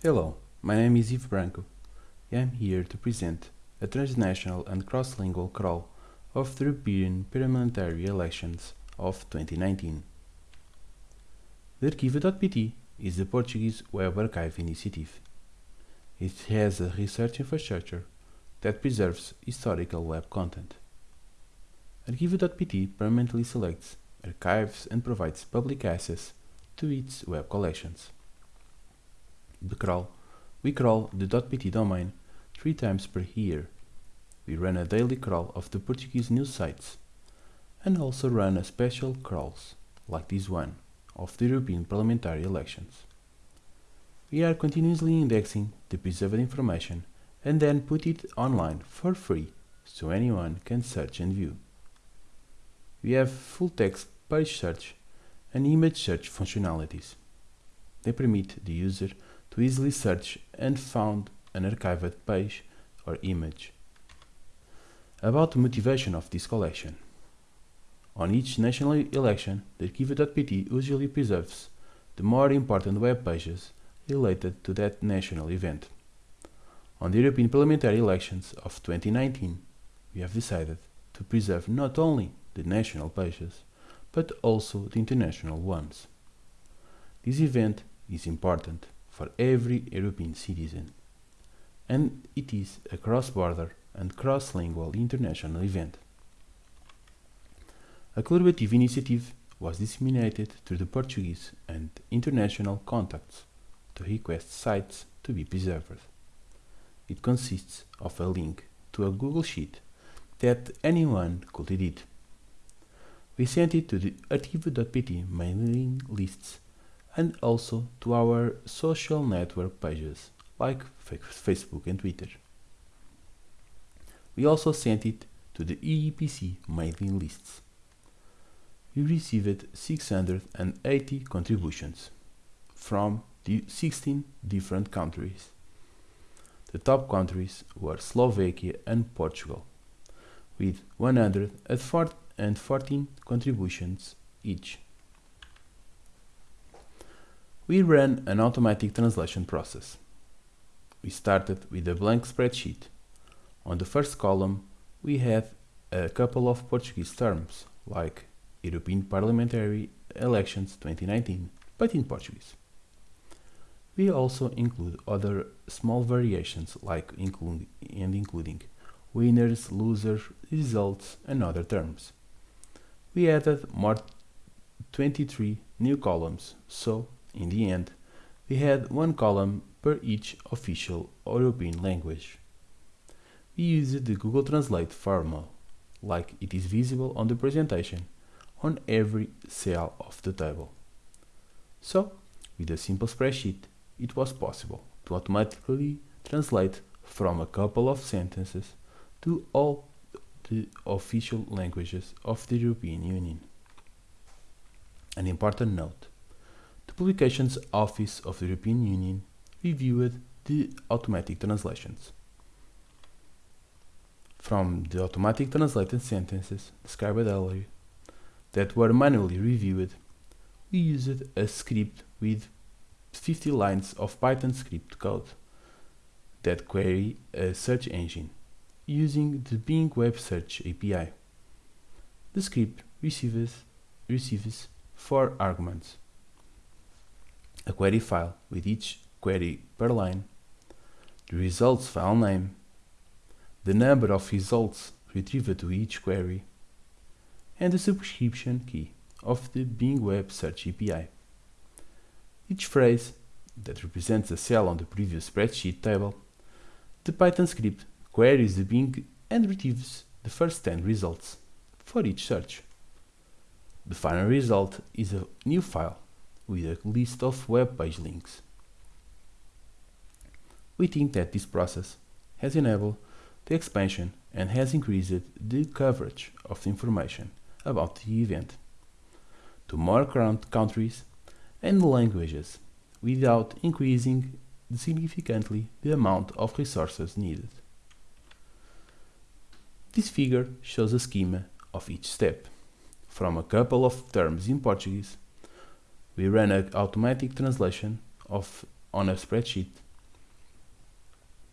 Hello, my name is Ivo Branco. I am here to present a transnational and cross-lingual crawl of the European parliamentary elections of 2019. The Arquivo.pt is the Portuguese Web Archive initiative. It has a research infrastructure that preserves historical web content. Arquivo.pt permanently selects, archives and provides public access to its web collections. The crawl. We crawl the .pt domain three times per year. We run a daily crawl of the Portuguese news sites and also run a special crawls, like this one, of the European parliamentary elections. We are continuously indexing the preserved information and then put it online for free so anyone can search and view. We have full text page search and image search functionalities. They permit the user to easily search and found an archived page or image. About the motivation of this collection. On each national election, the Arquivo.pt usually preserves the more important web pages related to that national event. On the European parliamentary elections of 2019, we have decided to preserve not only the national pages, but also the international ones. This event is important for every European citizen, and it is a cross-border and cross-lingual international event. A collaborative initiative was disseminated through the Portuguese and international contacts to request sites to be preserved. It consists of a link to a Google Sheet that anyone could edit. We sent it to the Arquivo.pt mailing lists and also to our social network pages like Facebook and Twitter. We also sent it to the IIPC mailing lists. We received 680 contributions from 16 different countries. The top countries were Slovakia and Portugal, with 114 contributions each. We ran an automatic translation process. We started with a blank spreadsheet. On the first column, we had a couple of Portuguese terms, like European Parliamentary Elections 2019, but in Portuguese. We also include other small variations like include, and including winners, losers, results, and other terms. We added more 23 new columns, so in the end, we had one column per each official European language. We used the Google Translate formula, like it is visible on the presentation, on every cell of the table. So, with a simple spreadsheet, it was possible to automatically translate from a couple of sentences to all the official languages of the European Union. An important note Publications Office of the European Union reviewed the automatic translations. From the automatic translated sentences described earlier that were manually reviewed, we used a script with 50 lines of Python script code that query a search engine using the Bing Web Search API. The script receives, receives four arguments a query file with each query per line, the results file name, the number of results retrieved to each query, and the subscription key of the Bing Web Search API. Each phrase that represents a cell on the previous spreadsheet table, the Python script queries the Bing and retrieves the first 10 results for each search. The final result is a new file with a list of web page links. We think that this process has enabled the expansion and has increased the coverage of the information about the event to more current countries and languages without increasing significantly the amount of resources needed. This figure shows a schema of each step, from a couple of terms in Portuguese we ran an automatic translation of on a spreadsheet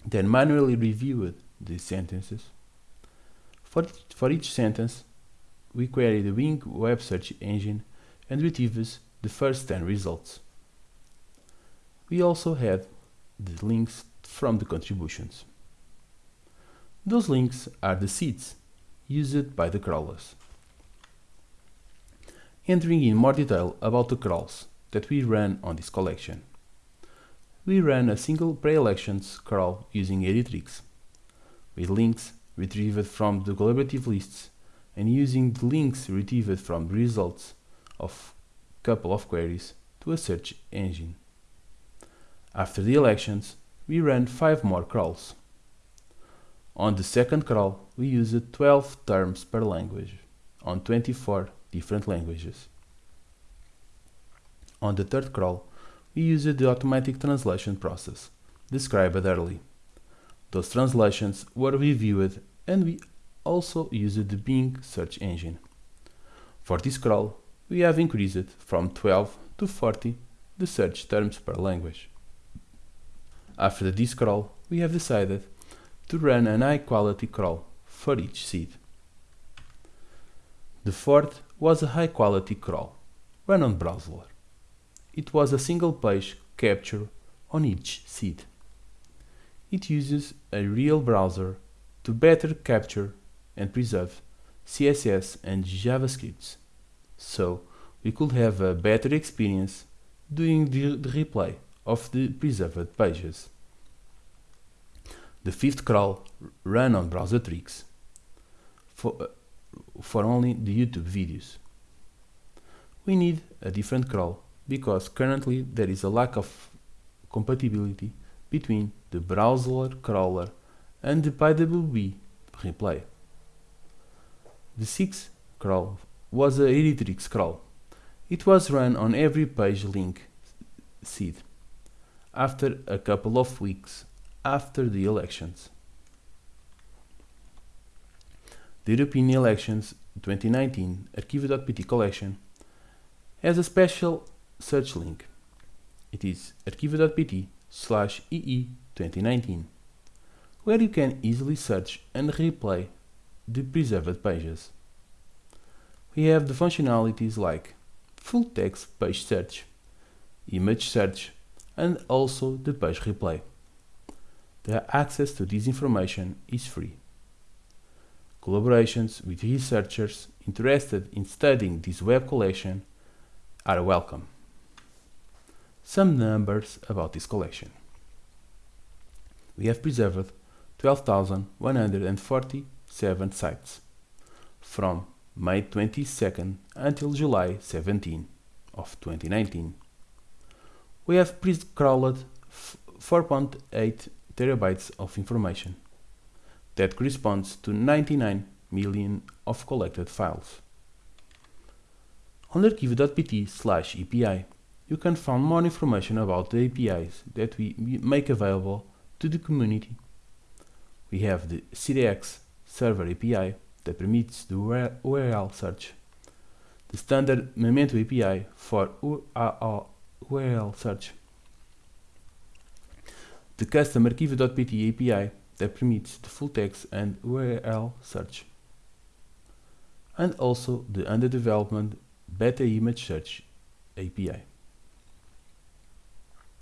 then manually reviewed the sentences. For, for each sentence, we query the Bing web search engine and retrieves the first 10 results. We also had the links from the contributions. Those links are the seeds used by the crawlers. Entering in more detail about the crawls that we ran on this collection. We ran a single pre-elections crawl using Heritrix, with links retrieved from the collaborative lists and using the links retrieved from the results of a couple of queries to a search engine. After the elections, we ran 5 more crawls. On the second crawl, we used 12 terms per language on 24 different languages. On the third crawl, we used the automatic translation process, described early. Those translations were reviewed and we also used the Bing search engine. For this crawl, we have increased from 12 to 40 the search terms per language. After this crawl, we have decided to run an high quality crawl for each seed. The fourth was a high quality crawl, run on Browser. It was a single page capture on each seed. It uses a real browser to better capture and preserve CSS and JavaScripts so we could have a better experience doing the, the replay of the preserved pages. The fifth crawl ran on Browsertrix for, uh, for only the YouTube videos. We need a different crawl because currently there is a lack of compatibility between the browser crawler and the PWB replay. The sixth crawl was a Heritrix crawl. It was run on every page link seed after a couple of weeks after the elections. The European Elections 2019 Arquivo.pt collection has a special search link. It is arquivo.pt slash EE 2019, where you can easily search and replay the preserved pages we have the functionalities like full text page search, image search, and also the page replay. The access to this information is free. Collaborations with researchers interested in studying this web collection are welcome. Some numbers about this collection. We have preserved 12,147 sites from May 22nd until July 17 of 2019. We have pre-crawled 4.8 terabytes of information. That corresponds to 99 million of collected files. On arquivo.pt slash API, you can find more information about the APIs that we make available to the community. We have the CDX Server API, that permits the URL search. The standard Memento API for URL search. The custom arquivo.pt API that permits the full text and URL search. And also the under development beta image search API.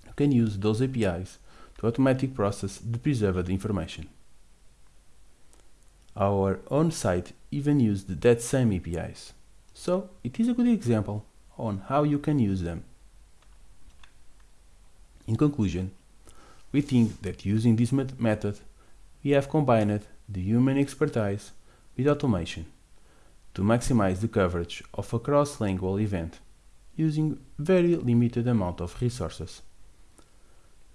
You can use those APIs to automatically process the preserved information. Our own site even used that same APIs, so it is a good example on how you can use them. In conclusion, we think that using this method, we have combined the human expertise with automation to maximize the coverage of a cross-lingual event using very limited amount of resources.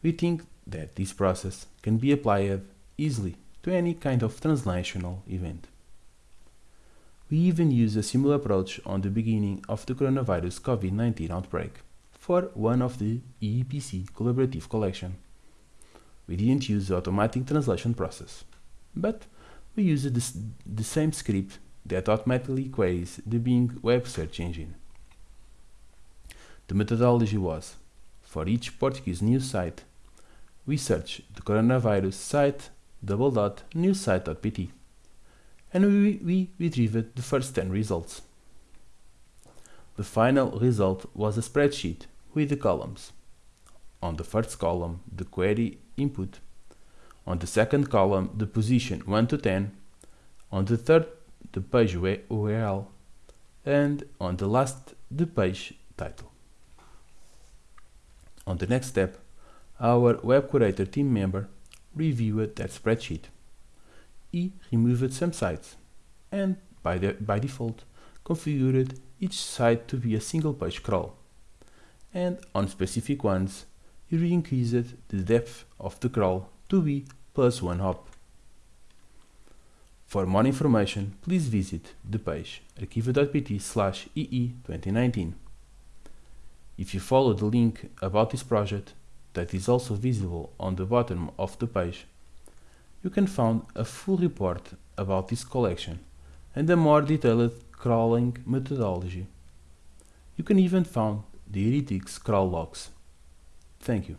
We think that this process can be applied easily to any kind of translational event. We even use a similar approach on the beginning of the coronavirus COVID-19 outbreak for one of the IIPC collaborative collection. We didn't use the automatic translation process, but we used the, same script that automatically queries the Bing web search engine. The methodology was, for each Portuguese news site, we search the coronavirus site double dot newsite.pt and we, we retrieved the first 10 results. The final result was a spreadsheet with the columns. On the first column, the query input. On the second column, the position 1 to 10. On the third, the page URL. And on the last, the page title. On the next step, our Web Curator team member reviewed that spreadsheet. He removed some sites and, by, the, by default, configured each site to be a single page crawl. And on specific ones, he increased the depth of the crawl to be plus one hop. For more information, please visit the page arquivo.pt slash EE2019. If you follow the link about this project, that is also visible on the bottom of the page, you can find a full report about this collection and a more detailed crawling methodology. You can even find the Heritrix crawl logs. Thank you.